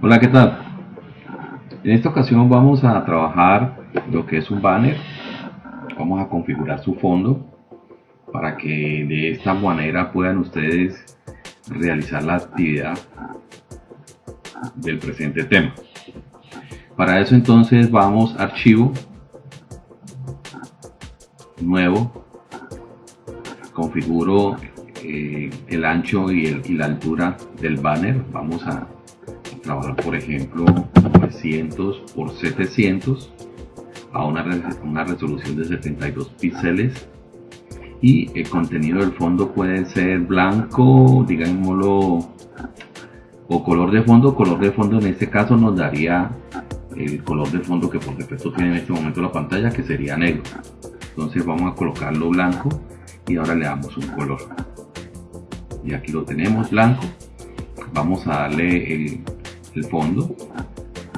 Hola, ¿qué tal? En esta ocasión vamos a trabajar lo que es un banner. Vamos a configurar su fondo para que de esta manera puedan ustedes realizar la actividad del presente tema. Para eso entonces vamos archivo, nuevo, configuro eh, el ancho y, y la altura del banner. Vamos a trabajar por ejemplo 900 por 700 a una, una resolución de 72 píxeles. Y el contenido del fondo puede ser blanco digámoslo o color de fondo. Color de fondo en este caso nos daría el color de fondo que por defecto tiene en este momento la pantalla que sería negro. Entonces vamos a colocarlo blanco y ahora le damos un color. Y aquí lo tenemos blanco. Vamos a darle el, el fondo.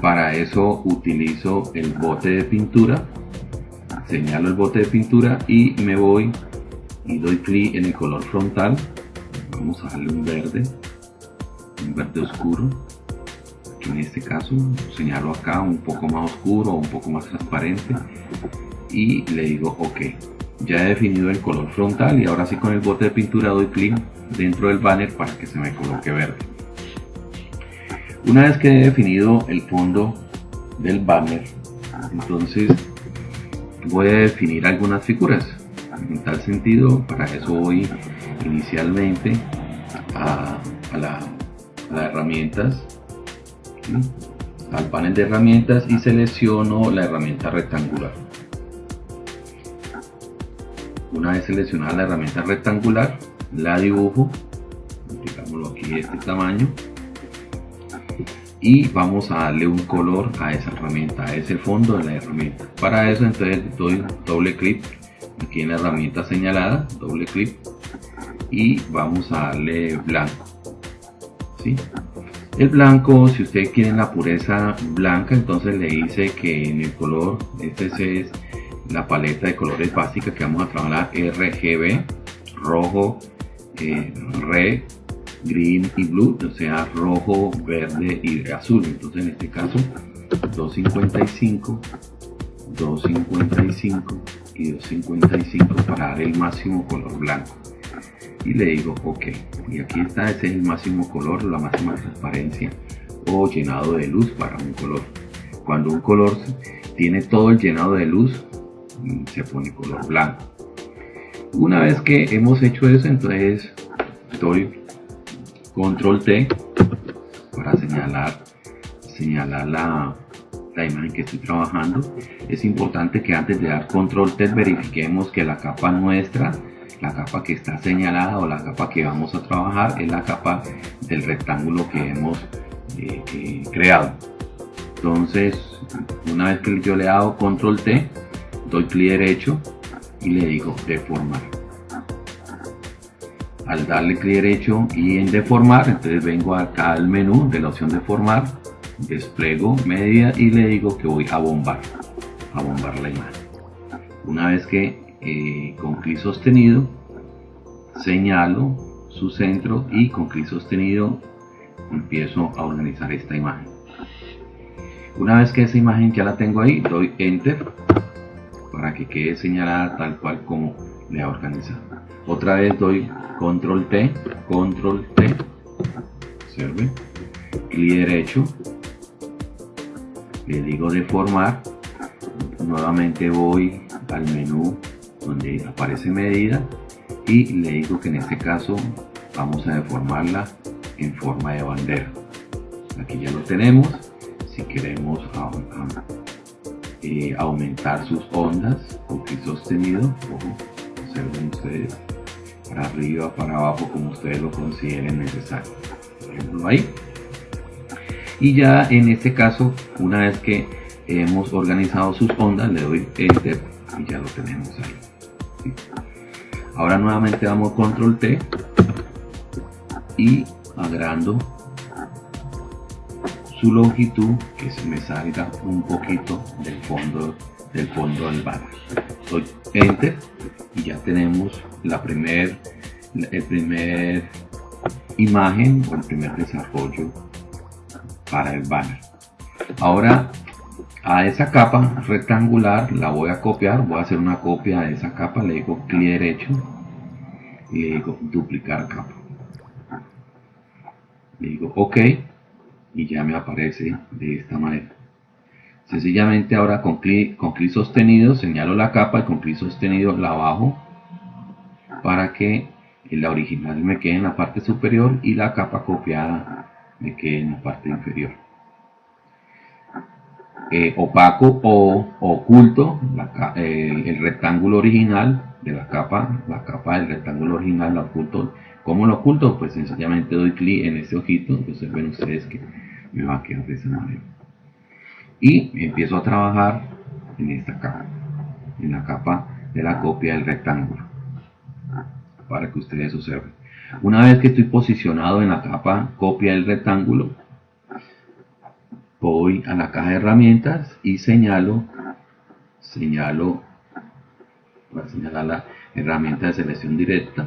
Para eso utilizo el bote de pintura. Señalo el bote de pintura y me voy y doy clic en el color frontal. Vamos a darle un verde un verde oscuro en este caso señalo acá un poco más oscuro un poco más transparente y le digo ok ya he definido el color frontal y ahora sí con el bote de pintura doy clic dentro del banner para que se me coloque verde una vez que he definido el fondo del banner, entonces voy a definir algunas figuras. En tal sentido, para eso voy inicialmente a, la, herramientas, al panel de herramientas y selecciono la herramienta rectangular. Una vez seleccionada la herramienta rectangular, la dibujo, digámoslo aquí de este tamaño, y vamos a darle un color a esa herramienta, a ese fondo de la herramienta. Para eso entonces doy doble clic aquí en la herramienta señalada, doble clic y vamos a darle blanco. ¿sí? El blanco, si ustedes quieren la pureza blanca, entonces le dice que en el color, este es la paleta de colores básica que vamos a trabajar RGB, rojo, eh, red, green y blue, o sea, rojo, verde y azul. Entonces en este caso 255, 255 y 255 para dar el máximo color blanco. Y le digo OK. Y aquí está, ese es el máximo color, la máxima transparencia o llenado de luz para un color. Cuando un color tiene todo el llenado de luz, mm, se pone color blanco. Una vez que hemos hecho eso, entonces doy control T para señalar, señalar la, la imagen que estoy trabajando. Es importante que antes de dar control T verifiquemos que la capa nuestra, la capa que está señalada o la capa que vamos a trabajar es la capa del rectángulo que hemos eh, eh, creado. Entonces, una vez que yo le he dado control T, doy clic derecho y le digo deformar al darle clic derecho y en deformar entonces vengo acá al menú de la opción de formar despliego media y le digo que voy a bombar a bombar la imagen una vez que eh, con clic sostenido señalo su centro y con clic sostenido empiezo a organizar esta imagen. Una vez que esa imagen ya la tengo ahí doy enter para que quede señalada tal cual como le ha organizado. Otra vez doy control T, control T, observe, clic derecho, le digo deformar, nuevamente voy al menú donde aparece medida y le digo que en este caso vamos a deformarla en forma de bandera. Aquí ya lo tenemos, si queremos eh, aumentar sus ondas con clic sostenido, observen ustedes para arriba, para abajo, como ustedes lo consideren necesario. Por ahí. Y ya en este caso, una vez que hemos organizado sus ondas, le doy Enter y ya lo tenemos ahí. Ahora nuevamente damos Control T y agrando su longitud que se me salga un poquito del fondo del fondo del banner doy enter y ya tenemos la primer el primer imagen o el primer desarrollo para el banner. Ahora a esa capa rectangular la voy a copiar voy a hacer una copia de esa capa le digo clic derecho y le digo duplicar capa. Le digo ok y ya me aparece de esta manera. Sencillamente ahora con clic con clic sostenido señalo la capa y con clic sostenido la bajo para que la original me quede en la parte superior y la capa copiada me quede en la parte inferior eh, opaco o oculto el, rectángulo original de la capa la capa del rectángulo original la oculto ¿Cómo lo oculto? Pues sencillamente doy clic en este ojito, entonces ven ustedes que me va a quedar de esa. Y empiezo a trabajar en esta capa, en la capa de la copia del rectángulo, para que ustedes observen. Una vez que estoy posicionado en la capa copia del rectángulo, voy a la caja de herramientas y señalo, señalo, voy a señalar la herramienta de selección directa.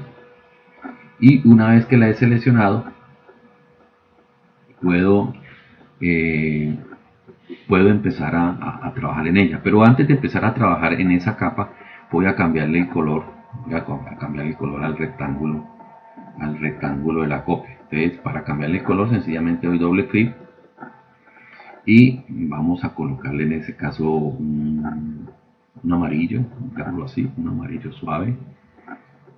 Y una vez que la he seleccionado puedo eh, puedo empezar a, trabajar en ella. Pero antes de empezar a trabajar en esa capa voy a cambiarle el color voy a, cambiarle el color al rectángulo al rectángulo de la copia. Entonces para cambiarle el color sencillamente doy doble clic y vamos a colocarle en ese caso un, un amarillo así un amarillo suave.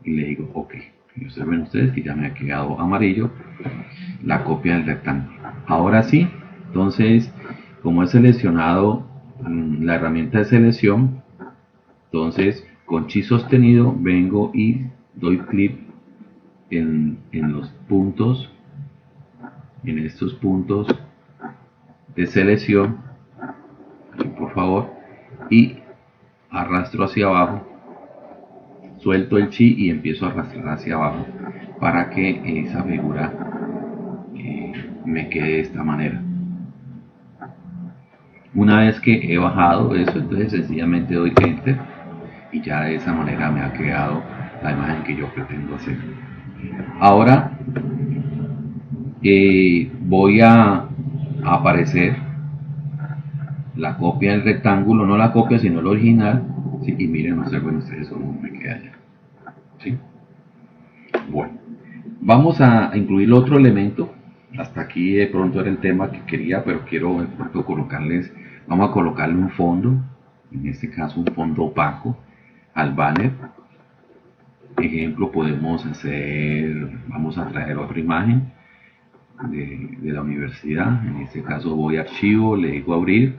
Y le digo ok y observen ustedes que ya me ha quedado amarillo la copia del rectángulo. Ahora sí entonces como he seleccionado mm, la herramienta de selección entonces con chi sostenido vengo y doy clic en, en los puntos en estos puntos de selección por favor y arrastro hacia abajo suelto el chi y empiezo a arrastrar hacia abajo para que esa figura eh, me quede de esta manera. Una vez que he bajado eso entonces sencillamente doy enter y ya de esa manera me ha quedado la imagen que yo pretendo hacer. Ahora eh, voy a, aparecer. La copia del rectángulo no la copia sino el original. Y miren observen ustedes cómo me queda ya bueno, vamos a incluir otro elemento. Hasta aquí de pronto era el tema que quería, pero quiero colocarles, vamos a colocarle un fondo, en este caso un fondo opaco al banner. Ejemplo, podemos hacer, vamos a traer otra imagen de, la universidad. En este caso voy a archivo, le digo abrir,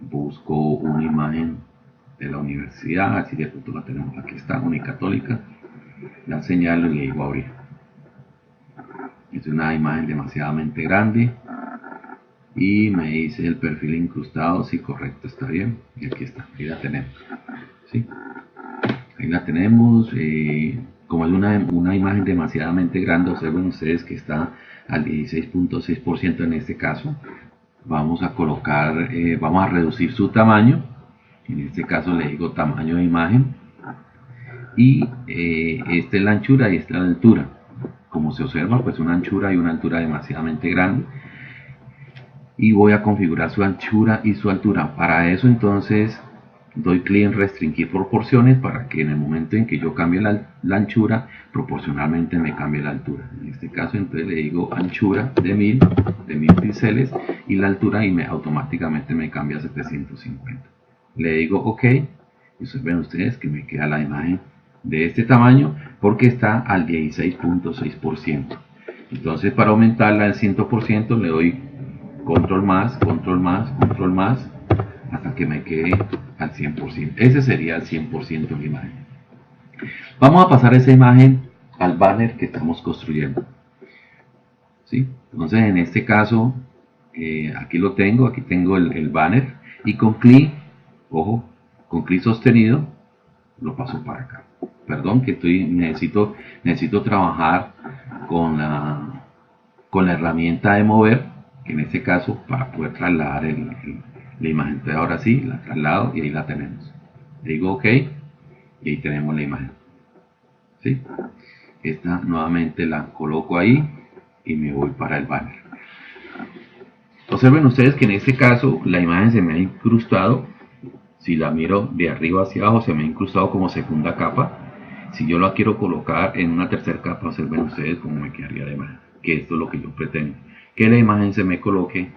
busco una imagen de la universidad, así de pronto la tenemos. Aquí está, Unicatólica la señalo y le digo abrir. Es una imagen demasiadamente grande. Y me dice el perfil incrustado si correcto está bien. Y aquí está ahí la tenemos. ¿sí? ahí la tenemos eh, como es una, imagen demasiadamente grande observen ustedes que está al 16.6% en este caso vamos a colocar eh, vamos a reducir su tamaño en este caso le digo tamaño de imagen y eh, esta es la anchura y esta es la altura. Como se observa pues una anchura y una altura demasiadamente grande. Y voy a configurar su anchura y su altura. Para eso entonces doy clic en restringir proporciones para que en el momento en que yo cambie la, anchura proporcionalmente me cambie la altura en este caso entonces le digo anchura de 1000 de 1000 píxeles y la altura y me automáticamente me cambia a 750 le digo ok y ven ustedes que me queda la imagen de este tamaño porque está al 16.6%. Entonces para aumentarla al 100% le doy control más, control más, control más hasta que me quede al 100%. Ese sería el 100% de la imagen. Vamos a pasar esa imagen al banner que estamos construyendo. ¿Sí? Entonces en este caso, eh, aquí lo tengo, aquí tengo el, el banner y con clic, ojo, con clic sostenido lo paso para acá perdón, que estoy, necesito, necesito trabajar con la, con la herramienta de mover, que en este caso para poder trasladar la imagen. Entonces ahora sí, la traslado y ahí la tenemos. digo OK y ahí tenemos la imagen. ¿Sí? Esta nuevamente la coloco ahí y me voy para el banner. Observen ustedes que en este caso la imagen se me ha incrustado. Si la miro de arriba hacia abajo se me ha incrustado como segunda capa. Si yo la quiero colocar en una tercera capa, observen ustedes cómo me quedaría la imagen. Que esto es lo que yo pretendo. Que la imagen se me coloque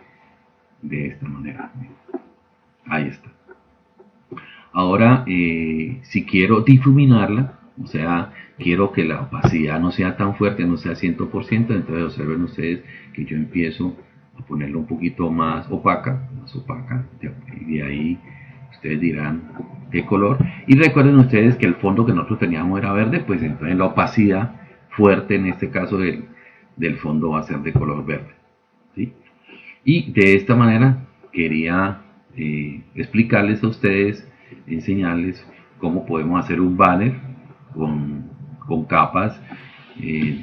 de esta manera. Ahí está. Ahora, eh, si quiero difuminarla, o sea, quiero que la opacidad no sea tan fuerte, no sea 100%, entonces observen ustedes que yo empiezo a ponerlo un poquito más opaca, más opaca, y de ahí ustedes dirán qué color. Y recuerden ustedes que el fondo que nosotros teníamos era verde, pues entonces la opacidad fuerte en este caso del, fondo va a ser de color verde. Y de esta manera quería eh, explicarles a ustedes, enseñarles cómo podemos hacer un banner con, capas eh,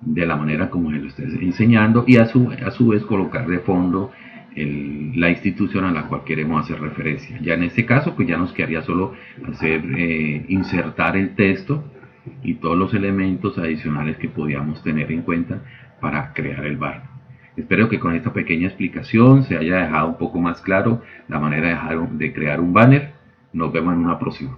de la manera como se lo estoy enseñando y a su, a su vez colocar de fondo la institución a la cual queremos hacer referencia. Ya en este caso, pues ya nos quedaría solo hacer eh, insertar el texto y todos los elementos adicionales que podíamos tener en cuenta para crear el bar. Espero que con esta pequeña explicación se haya dejado un poco más claro la manera de, crear un banner. Nos vemos en una próxima.